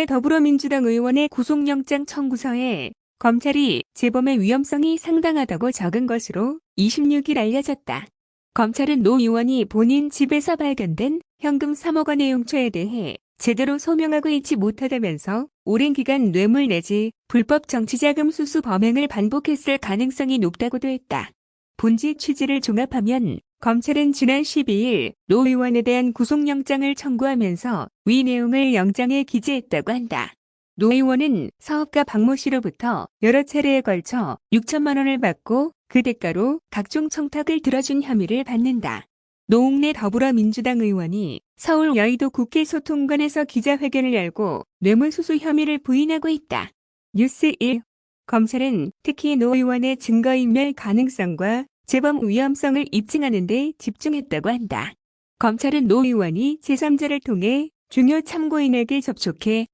노웅래 더불어민주당 의원의 구속영장 청구서에 검찰이 재범의 위험성이 상당하다고 적은 것으로 26일 알려졌다. 검찰은 노 의원이 본인 집에서 발견된 현금 3억 원의 용처에 대해 제대로 소명하고 있지 못하다면서 오랜 기간 뇌물 내지 불법 정치자금 수수 범행을 반복했을 가능성이 높다고도 했다. 본지 취지를 종합하면 검찰은 지난 12일 노 의원에 대한 구속영장을 청구하면서 위 내용을 영장에 기재했다고 한다. 노 의원은 사업가 박모 씨로부터 여러 차례에 걸쳐 6천만 원을 받고 그 대가로 각종 청탁을 들어준 혐의를 받는다. 노웅래 더불어민주당 의원이 서울 여의도 국회 소통관에서 기자회견을 열고 뇌물수수 혐의를 부인하고 있다. 뉴스 1. 검찰은 특히 노 의원의 증거인멸 가능성과 재범 위험성을 입증하는 데 집중했다고 한다. 검찰은 노 의원이 제3자를 통해 중요 참고인에게 접촉해